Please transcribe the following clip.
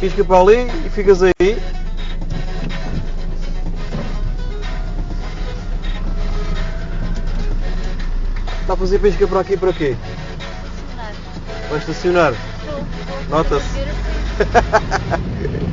Pisca para ali e ficas aí. Está a fazer pisca para aqui para quê? Vai estacionar. Nota-se.